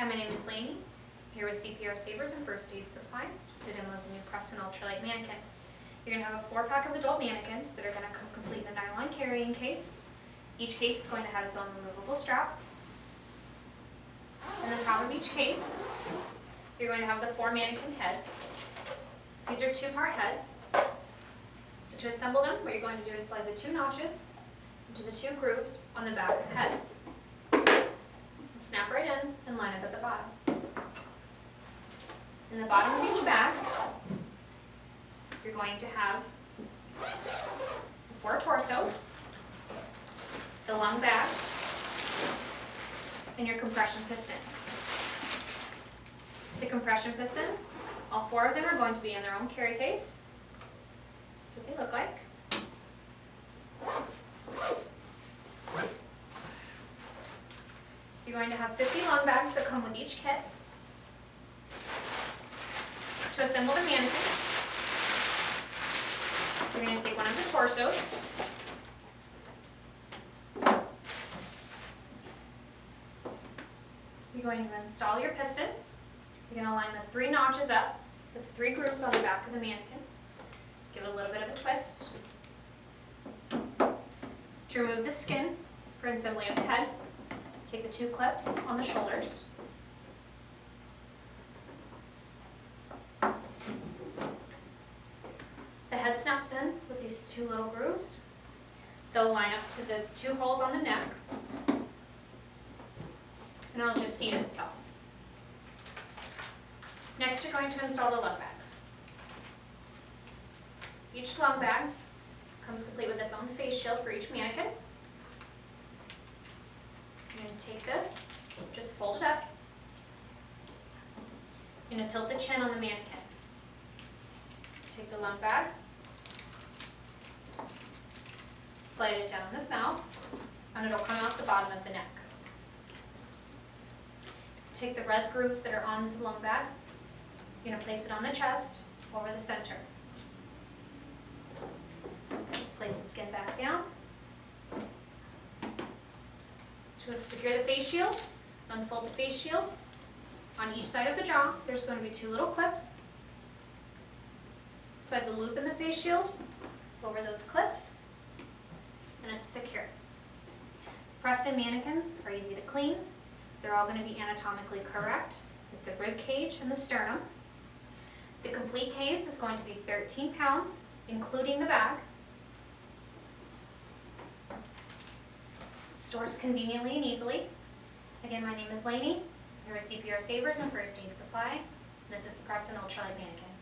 Hi, my name is Lainey, here with CPR Savers and First Aid Supply to demo the new Prestan Ultralite Mannequin. You're gonna have a four pack of adult mannequins that are gonna come complete in a nylon carrying case. Each case is going to have its own removable strap. In the top of each case, you're going to have the four mannequin heads. These are two-part heads. So to assemble them, what you're going to do is slide the two notches into the two grooves on the back of the head. And line up at the bottom. In the bottom of each bag, you're going to have the four torsos, the lung bags, and your compression pistons. The compression pistons, all four of them are going to be in their own carry case. That's what they look like. You're going to have 50 lung bags that come with each kit. To assemble the mannequin, you're going to take one of the torsos. You're going to install your piston. You're going to line the three notches up with the three grooves on the back of the mannequin. Give it a little bit of a twist. To remove the skin for assembly of the head, take the two clips on the shoulders. The head snaps in with these two little grooves. They'll line up to the two holes on the neck. And it'll just seat itself. Next, you're going to install the lung bag. Each lung bag comes complete with its own face shield for each mannequin. I'm going to take this, just fold it up. I'm going to tilt the chin on the mannequin. Take the lung bag, slide it down the mouth, and it'll come out the bottom of the neck. Take the red grooves that are on the lung bag, you're going to place it on the chest, over the center. Just place the skin back down. To secure the face shield, unfold the face shield. On each side of the jaw, there's going to be two little clips. Slide the loop in the face shield over those clips, and it's secure. Prestan mannequins are easy to clean. They're all going to be anatomically correct with the rib cage and the sternum. The complete case is going to be 13 pounds, including the bag. Stores conveniently and easily. Again, my name is Lainey. Here with CPR Savers and First Aid Supply. This is the Prestan Ultralite Mannequin.